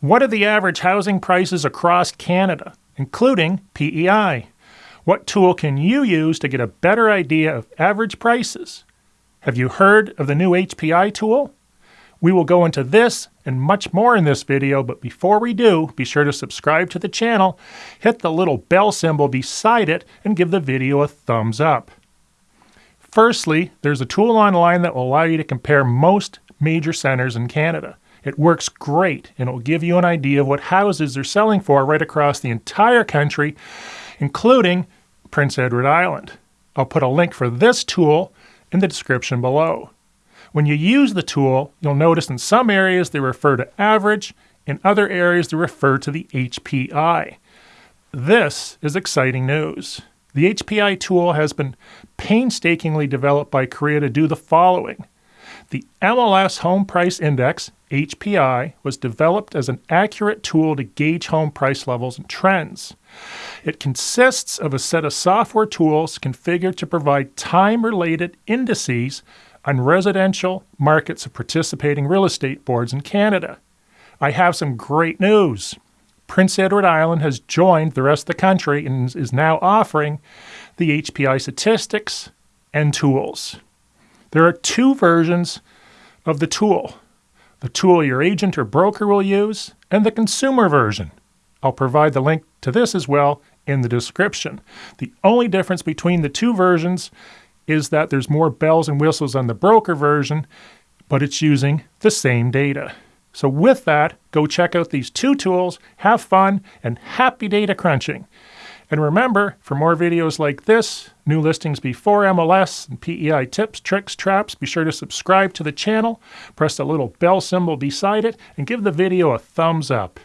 What are the average housing prices across Canada, including PEI? What tool can you use to get a better idea of average prices? Have you heard of the new HPI tool? We will go into this and much more in this video, but before we do, be sure to subscribe to the channel, hit the little bell symbol beside it, and give the video a thumbs up. Firstly, there's a tool online that will allow you to compare most major centers in Canada. It works great and it will give you an idea of what houses are selling for right across the entire country, including Prince Edward Island. I'll put a link for this tool in the description below. When you use the tool, you'll notice in some areas they refer to average, in other areas they refer to the HPI. This is exciting news. The HPI tool has been painstakingly developed by CREA to do the following. The MLS Home Price Index, HPI, was developed as an accurate tool to gauge home price levels and trends. It consists of a set of software tools configured to provide time related indices on residential markets of participating real estate boards in Canada. I have some great news. Prince Edward Island has joined the rest of the country and is now offering the HPI statistics and tools. There are two versions of the tool the tool your agent or broker will use, and the consumer version. I'll provide the link to this as well in the description. The only difference between the two versions is that there's more bells and whistles on the broker version, but it's using the same data. So with that, go check out these two tools, have fun, and happy data crunching. And remember, for more videos like this, new listings before MLS, and PEI tips, tricks, traps, be sure to subscribe to the channel, press the little bell symbol beside it, and give the video a thumbs up.